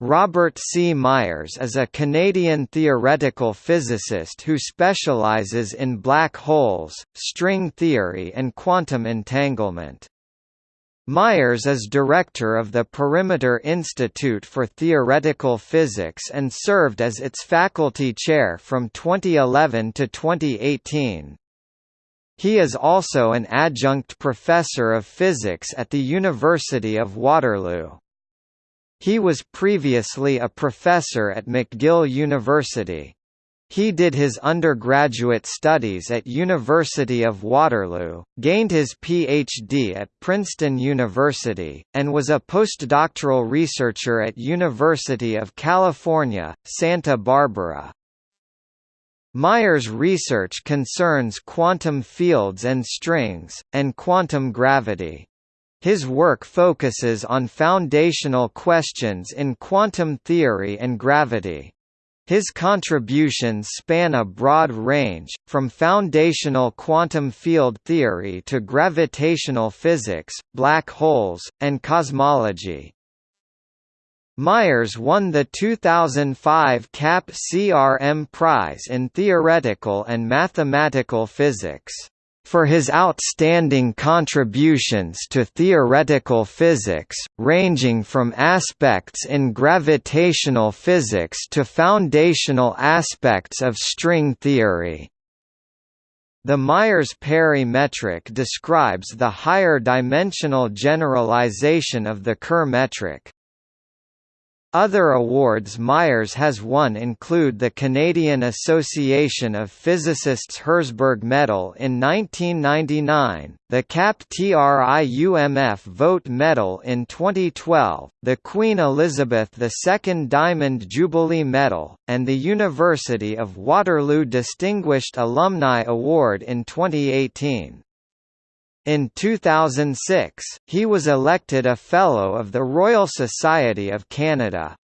Robert C. Myers is a Canadian theoretical physicist who specializes in black holes, string theory and quantum entanglement. Myers is director of the Perimeter Institute for Theoretical Physics and served as its faculty chair from 2011 to 2018. He is also an adjunct professor of physics at the University of Waterloo. He was previously a professor at McGill University. He did his undergraduate studies at University of Waterloo, gained his Ph.D. at Princeton University, and was a postdoctoral researcher at University of California, Santa Barbara. Myers' research concerns quantum fields and strings, and quantum gravity. His work focuses on foundational questions in quantum theory and gravity. His contributions span a broad range, from foundational quantum field theory to gravitational physics, black holes, and cosmology. Myers won the 2005 CAP CRM Prize in Theoretical and Mathematical Physics for his outstanding contributions to theoretical physics, ranging from aspects in gravitational physics to foundational aspects of string theory. The Myers-Perry metric describes the higher dimensional generalization of the Kerr metric. Other awards Myers has won include the Canadian Association of Physicists Herzberg Medal in 1999, the CAP TRIUMF Vogt Medal in 2012, the Queen Elizabeth II Diamond Jubilee Medal, and the University of Waterloo Distinguished Alumni Award in 2018. In 2006, he was elected a Fellow of the Royal Society of Canada.